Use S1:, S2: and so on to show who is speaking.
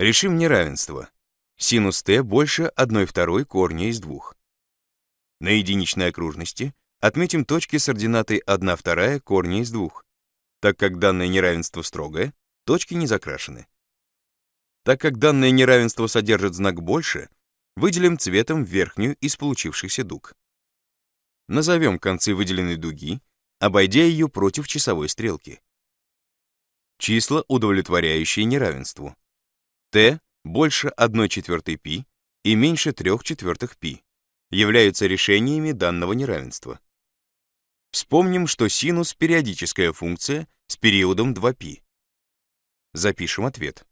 S1: Решим неравенство. Синус t больше 1 второй корня из 2. На единичной окружности отметим точки с ординатой 1 вторая корня из 2. Так как данное неравенство строгое, точки не закрашены. Так как данное неравенство содержит знак больше, выделим цветом верхнюю из получившихся дуг. Назовем концы выделенной дуги, обойдя ее против часовой стрелки. Числа, удовлетворяющие неравенству t больше 1 четвертой π и меньше 3 четвертых π являются решениями данного неравенства. Вспомним, что синус — периодическая функция с периодом 2π. Запишем ответ.